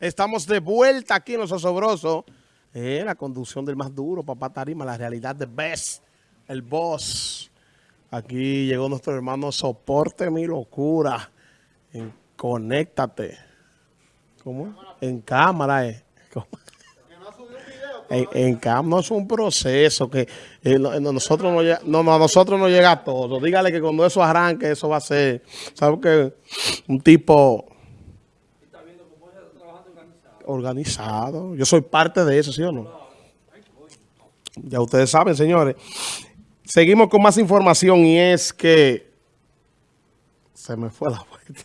Estamos de vuelta aquí en Los Osobrosos. Eh, la conducción del más duro, papá Tarima, la realidad de Best, el boss. Aquí llegó nuestro hermano Soporte Mi Locura. En, conéctate. ¿Cómo? En cámara, eh. En, en cámara no es un proceso que eh, no, nosotros no, no, a nosotros no llega todo. Dígale que cuando eso arranque, eso va a ser, ¿sabes qué? Un tipo organizado. Yo soy parte de eso, ¿sí o no? Ya ustedes saben, señores. Seguimos con más información y es que... Se me fue la vuelta.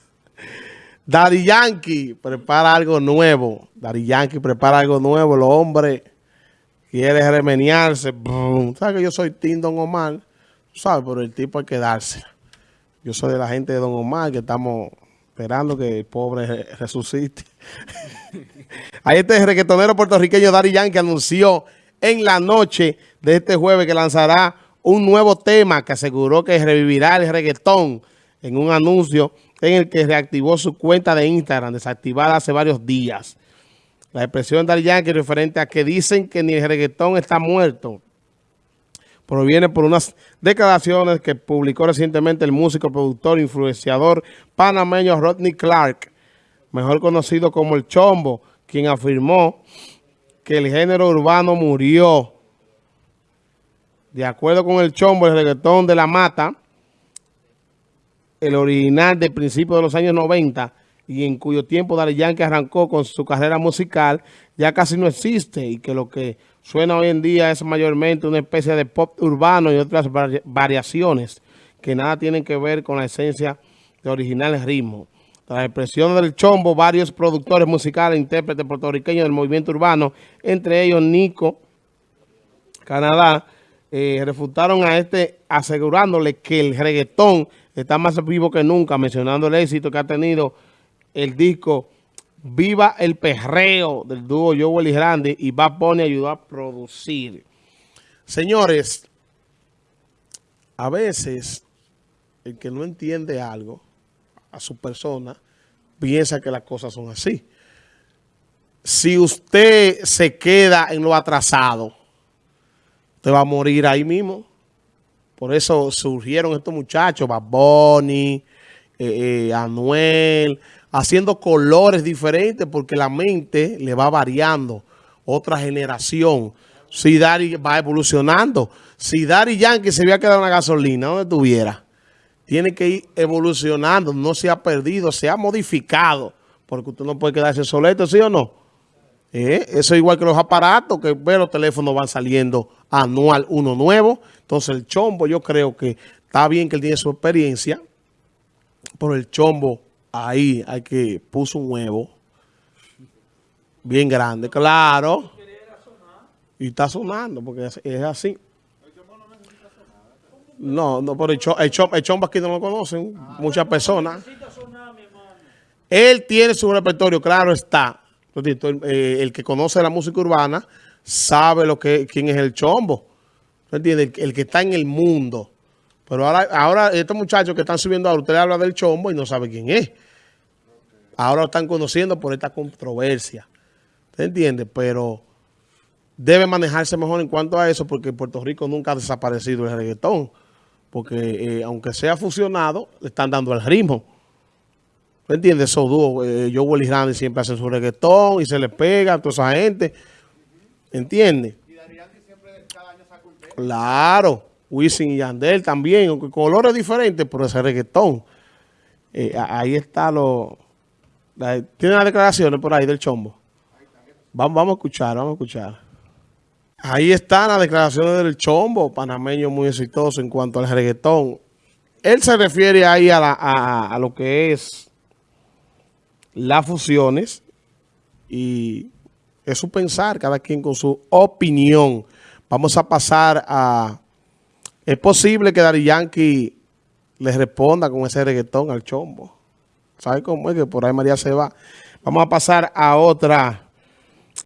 Daddy Yankee prepara algo nuevo. Daddy Yankee prepara algo nuevo. El hombre quiere remeniarse. ¿Sabes que yo soy Tim Don Omar? ¿Sabes? Pero el tipo hay que darse. Yo soy de la gente de Don Omar que estamos esperando que el pobre resucite. Ahí este reggaetonero puertorriqueño Dari Yankee anunció en la noche de este jueves que lanzará un nuevo tema que aseguró que revivirá el reggaetón en un anuncio en el que reactivó su cuenta de Instagram desactivada hace varios días. La expresión de Dari Yankee referente a que dicen que ni el reggaetón está muerto proviene por unas declaraciones que publicó recientemente el músico, productor, influenciador panameño Rodney Clark, mejor conocido como El Chombo, quien afirmó que el género urbano murió. De acuerdo con El Chombo, el reggaetón de la mata, el original de principios de los años 90 y en cuyo tiempo Daddy Yankee arrancó con su carrera musical, ya casi no existe y que lo que suena hoy en día es mayormente una especie de pop urbano y otras variaciones que nada tienen que ver con la esencia de original ritmo. Tras la expresión del chombo, varios productores musicales e intérpretes puertorriqueños del movimiento urbano, entre ellos Nico, Canadá, eh, refutaron a este asegurándole que el reggaetón está más vivo que nunca, mencionando el éxito que ha tenido el disco Viva el Perreo del dúo Joel y Grande y Bad Bunny ayudó a producir. Señores, a veces el que no entiende algo a su persona piensa que las cosas son así. Si usted se queda en lo atrasado, usted va a morir ahí mismo. Por eso surgieron estos muchachos, Bad eh, eh, Anuel, haciendo colores diferentes porque la mente le va variando. Otra generación. Si Dari va evolucionando. Si Dari Yankee se había quedado en gasolina, donde estuviera, tiene que ir evolucionando. No se ha perdido, se ha modificado. Porque usted no puede quedarse soleto, ¿sí o no? Eh, eso es igual que los aparatos, que los teléfonos van saliendo anual uno nuevo. Entonces el chombo yo creo que está bien que él tiene su experiencia, pero el chombo ahí hay que puso un huevo bien grande, claro. Y está sonando porque es, así. No, no, pero el, chombo, aquí no lo conocen muchas personas. Él tiene su repertorio, claro está. Eh, el, que conoce la música urbana sabe lo que quién es el chombo. El, el que está en el mundo. Pero ahora, ahora estos muchachos que están subiendo ahora, usted habla del chombo y no sabe quién es. Ahora lo están conociendo por esta controversia. ¿Usted entiende? Pero debe manejarse mejor en cuanto a eso porque en Puerto Rico nunca ha desaparecido el reggaetón. Porque eh, aunque sea fusionado, le están dando el ritmo. ¿Usted entiende? Esos dúos, eh, Joe y Randy siempre hacen su reggaetón y se le pega a toda esa gente. ¿Entiende? Y siempre cada año saca un Claro. Wisin y Yandel también, aunque colores diferentes, pero ese reggaetón. Eh, ahí está lo... Tiene las declaraciones por ahí del chombo. Vamos, vamos a escuchar, vamos a escuchar. Ahí están las declaraciones del chombo, panameño muy exitoso en cuanto al reggaetón. Él se refiere ahí a, a lo que es las fusiones y es su pensar, cada quien con su opinión. Vamos a pasar a es posible que Dari Yankee le responda con ese reggaetón al chombo. ¿Sabe cómo es que por ahí María se va? Vamos a pasar a otra